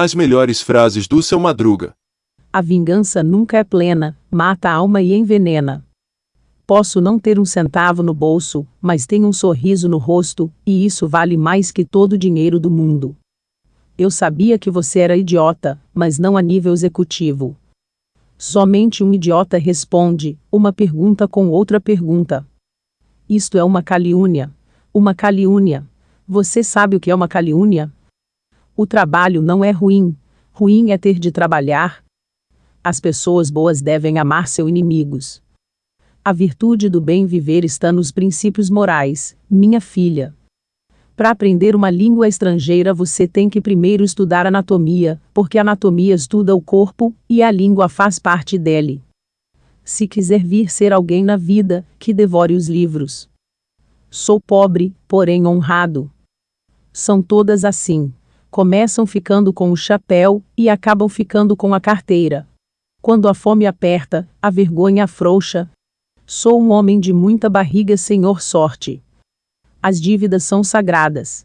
As melhores frases do seu Madruga. A vingança nunca é plena, mata a alma e envenena. Posso não ter um centavo no bolso, mas tenho um sorriso no rosto, e isso vale mais que todo o dinheiro do mundo. Eu sabia que você era idiota, mas não a nível executivo. Somente um idiota responde uma pergunta com outra pergunta. Isto é uma calúnia. Uma calúnia. Você sabe o que é uma calúnia? O trabalho não é ruim. Ruim é ter de trabalhar. As pessoas boas devem amar seus inimigos. A virtude do bem viver está nos princípios morais, minha filha. Para aprender uma língua estrangeira você tem que primeiro estudar anatomia, porque a anatomia estuda o corpo, e a língua faz parte dele. Se quiser vir ser alguém na vida, que devore os livros. Sou pobre, porém honrado. São todas assim. Começam ficando com o chapéu e acabam ficando com a carteira. Quando a fome aperta, a vergonha afrouxa. Sou um homem de muita barriga, senhor sorte. As dívidas são sagradas.